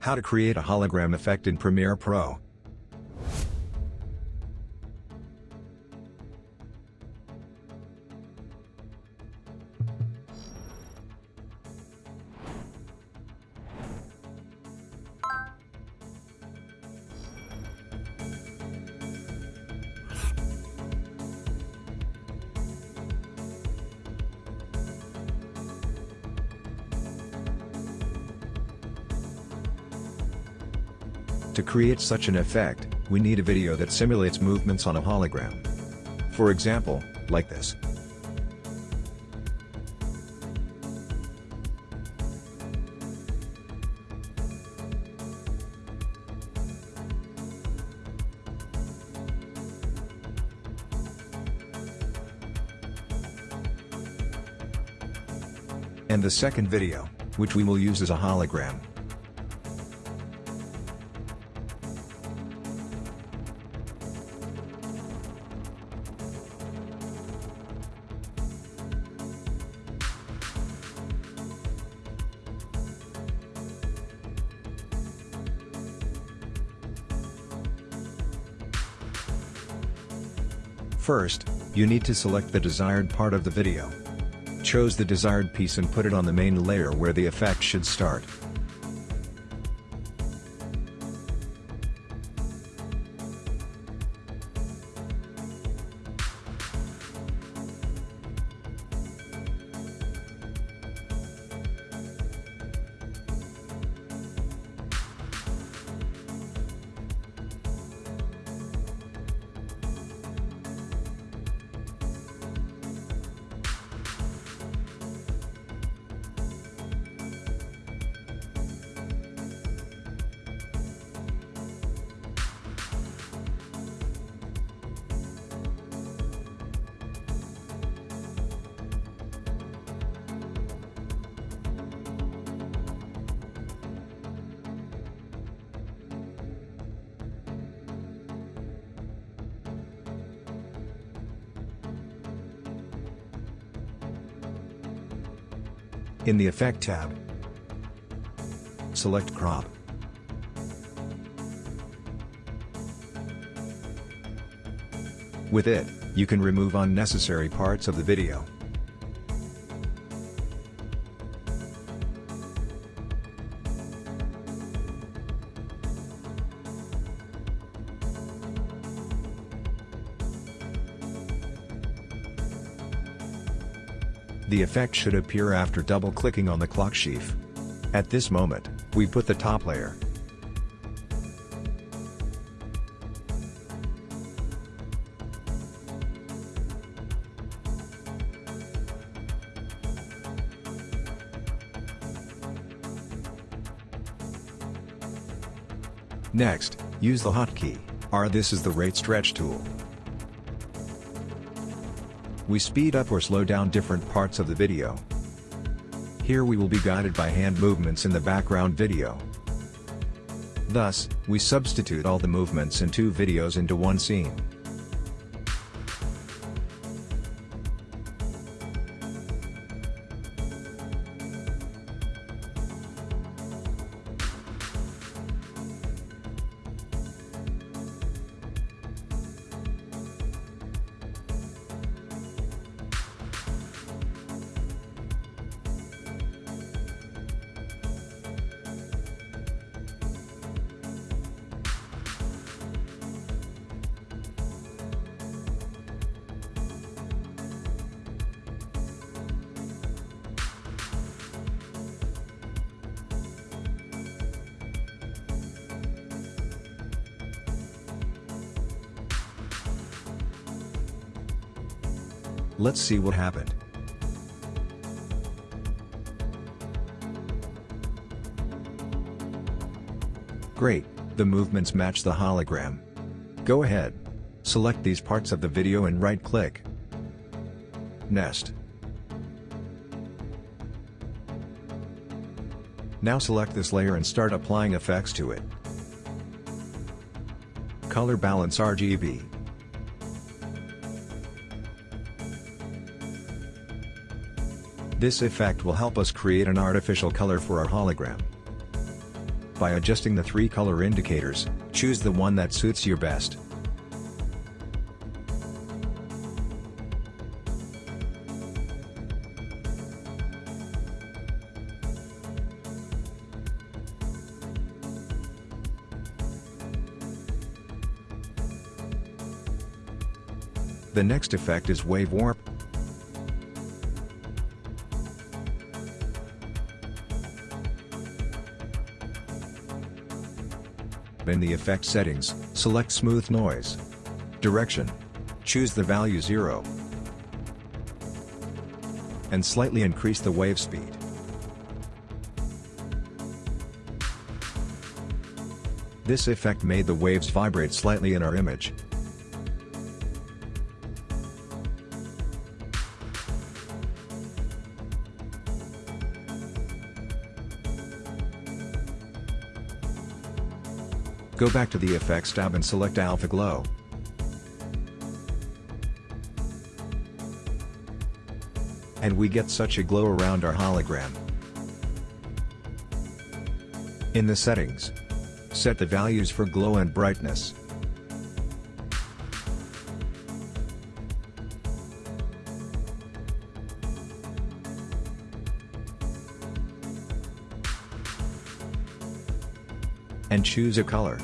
How to create a hologram effect in Premiere Pro. To create such an effect, we need a video that simulates movements on a hologram. For example, like this. And the second video, which we will use as a hologram. First, you need to select the desired part of the video. Choose the desired piece and put it on the main layer where the effect should start. In the Effect tab, select Crop. With it, you can remove unnecessary parts of the video. The effect should appear after double-clicking on the clock sheaf. At this moment, we put the top layer. Next, use the hotkey, R this is the rate stretch tool. We speed up or slow down different parts of the video. Here we will be guided by hand movements in the background video. Thus, we substitute all the movements in two videos into one scene. Let's see what happened. Great, the movements match the hologram. Go ahead. Select these parts of the video and right-click. Nest. Now select this layer and start applying effects to it. Color Balance RGB This effect will help us create an artificial color for our hologram. By adjusting the three color indicators, choose the one that suits you best. The next effect is Wave Warp. In the effect settings, select Smooth Noise. Direction. Choose the value 0. And slightly increase the wave speed. This effect made the waves vibrate slightly in our image. Go back to the Effects tab and select Alpha Glow. And we get such a glow around our hologram. In the settings, set the values for glow and brightness. And choose a color.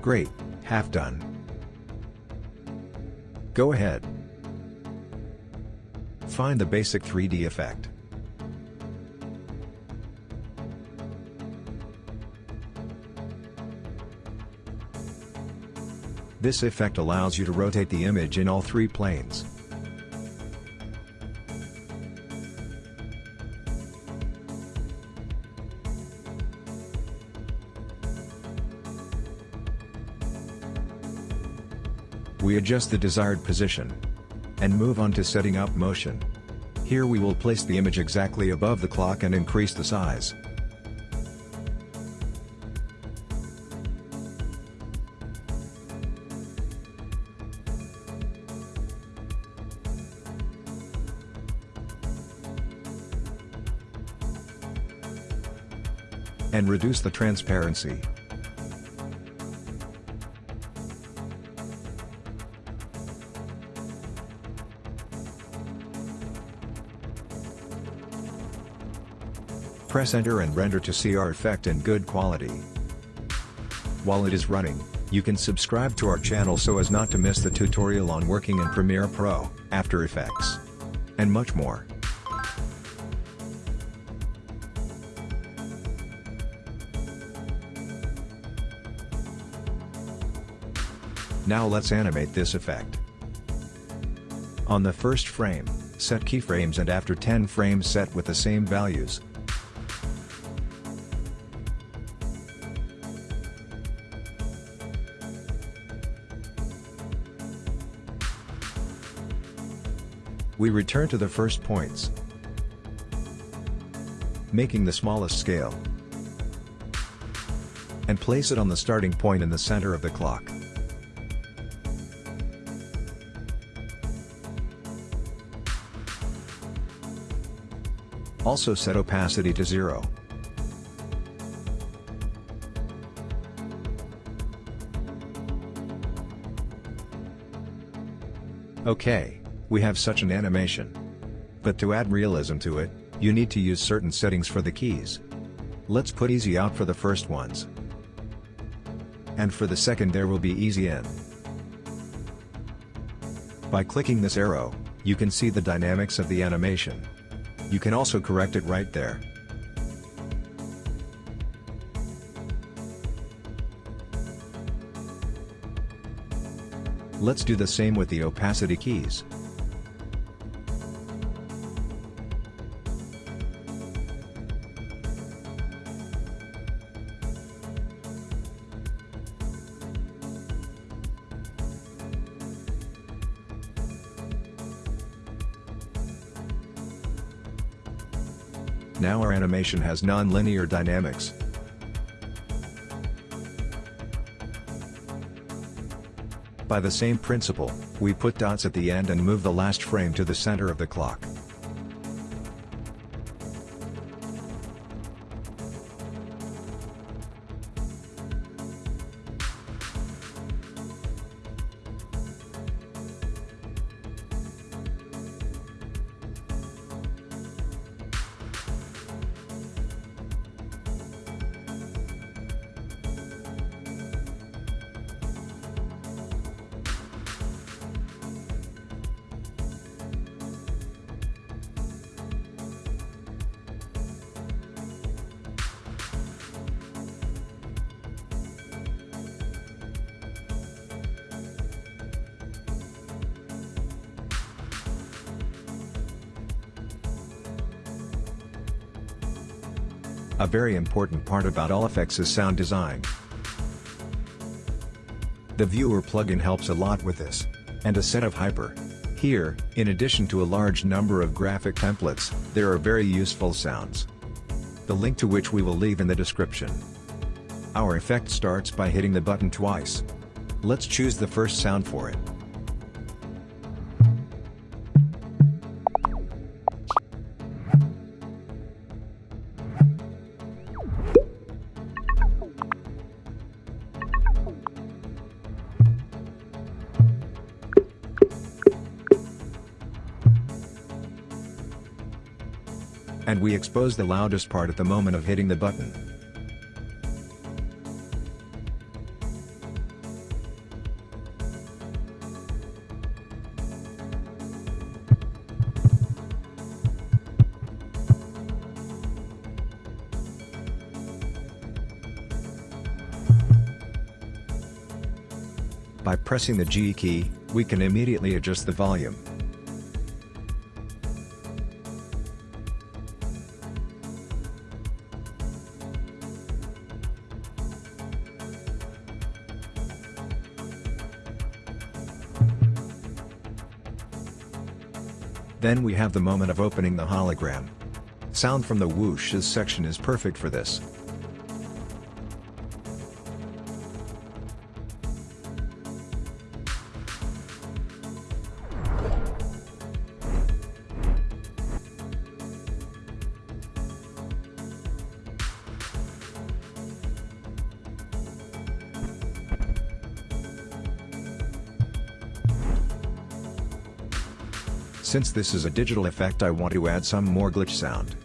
Great, half done. Go ahead. Find the basic 3D effect. This effect allows you to rotate the image in all three planes. We adjust the desired position. And move on to setting up motion. Here we will place the image exactly above the clock and increase the size. And reduce the transparency. Press enter and render to see our effect in good quality. While it is running, you can subscribe to our channel so as not to miss the tutorial on working in Premiere Pro, After Effects, and much more. Now let's animate this effect. On the first frame, set keyframes and after 10 frames set with the same values. We return to the first points, making the smallest scale, and place it on the starting point in the center of the clock. Also set opacity to zero. Okay, we have such an animation. But to add realism to it, you need to use certain settings for the keys. Let's put easy out for the first ones. And for the second there will be easy in. By clicking this arrow, you can see the dynamics of the animation. You can also correct it right there. Let's do the same with the opacity keys. Now our animation has non-linear dynamics. By the same principle, we put dots at the end and move the last frame to the center of the clock. A very important part about all effects is sound design. The Viewer plugin helps a lot with this. And a set of Hyper. Here, in addition to a large number of graphic templates, there are very useful sounds. The link to which we will leave in the description. Our effect starts by hitting the button twice. Let's choose the first sound for it. And we expose the loudest part at the moment of hitting the button. By pressing the G key, we can immediately adjust the volume. Then we have the moment of opening the hologram. Sound from the whooshes section is perfect for this. Since this is a digital effect I want to add some more glitch sound.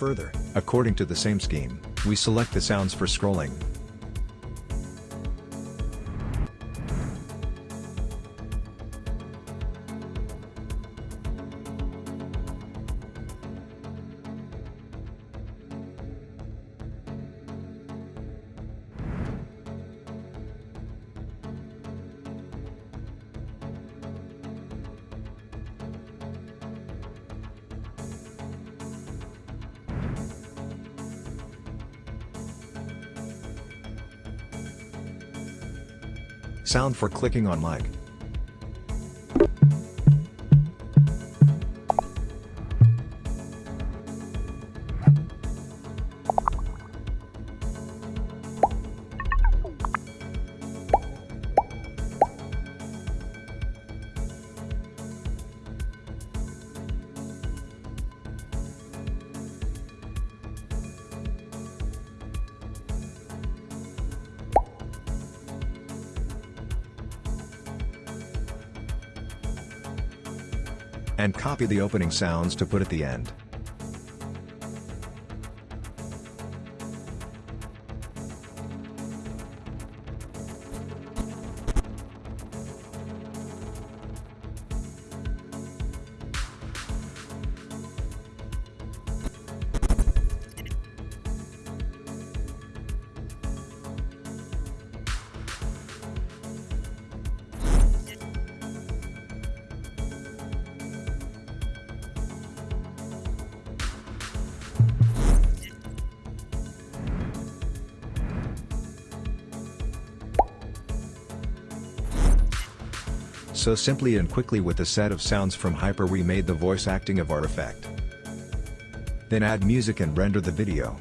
Further, according to the same scheme, we select the sounds for scrolling. Sound for clicking on like. And copy the opening sounds to put at the end. So simply and quickly with a set of sounds from Hyper we made the voice acting of our effect. Then add music and render the video.